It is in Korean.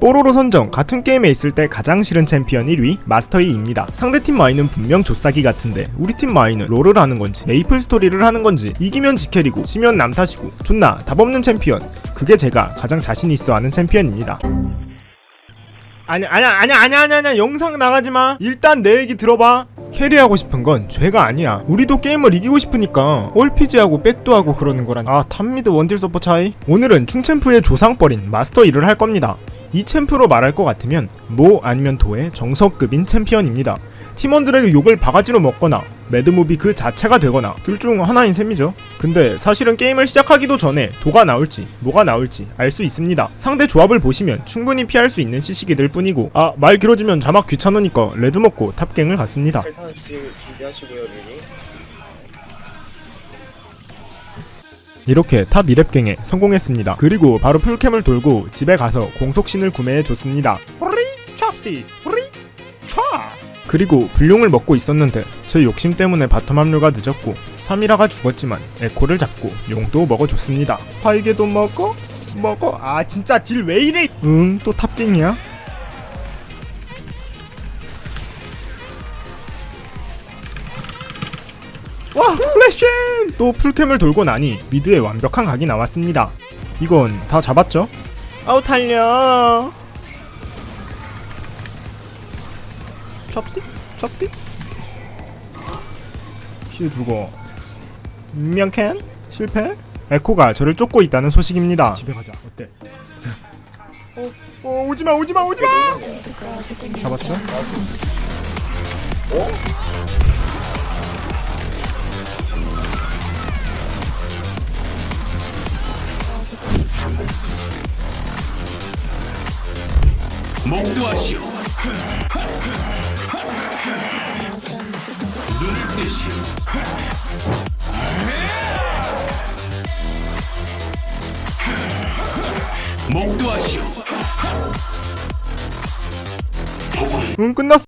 뽀로로 선정 같은 게임에 있을 때 가장 싫은 챔피언 1위 마스터 이입니다. 상대팀 마이는 분명 좆사기 같은데 우리 팀 마이는 롤을 하는 건지 메이플 스토리를 하는 건지 이기면 지캐리고 지면 남 탓이고 존나 답 없는 챔피언 그게 제가 가장 자신 있어 하는 챔피언입니다. 아냐 아냐 아냐 아냐 아냐 아냐 영상 나가지 마. 일단 내 얘기 들어봐. 캐리하고 싶은 건 죄가 아니야. 우리도 게임을 이기고 싶으니까 RPG하고 백도 하고 그러는 거란. 아 탑미드 원딜 서포 차이. 오늘은 충챔프의 조상뻘인 마스터 이를 할 겁니다. 이 챔프로 말할 것 같으면 모 아니면 도의 정석급인 챔피언입니다. 팀원들에게 욕을 바가지로 먹거나 mad movie 그 자체가 되거나 둘 중 하나인 셈이죠. 근데 사실은 게임을 시작하기도 전에 도가 나올지 모가 나올지 알 수 있습니다. 상대 조합을 보시면 충분히 피할 수 있는 CC기들 뿐이고 아 말 길어지면 자막 귀찮으니까 레드 먹고 탑갱을 갔습니다. 이렇게 탑 2렙갱에 성공했습니다. 그리고 바로 풀캠을 돌고 집에 가서 공속신을 구매해 줬습니다. 호리 찹스틱 호리 촤 그리고 불룡을 먹고 있었는데 제 욕심 때문에 바텀 합류가 늦었고 3이라가 죽었지만 에코를 잡고 용도 먹어줬습니다. 활개도 먹어? 먹어? 아 진짜 딜 왜 이래? 응 또 탑갱이야? 와 플래시! 또 풀캠을 돌고 나니 미드에 완벽한 각이 나왔습니다. 이건 다 잡았죠? 아우 달려. Chopstick? Chopstick? 힐 주고 명캔? 실패? 에코가 저를 쫓고 있다는 소식입니다. 집에 가자. 어때? 어, 어 오지마 오지마 오지마! 잡았죠? 목도하시오. 눈을 뜨시오. 목도하시오. 응 끝났어.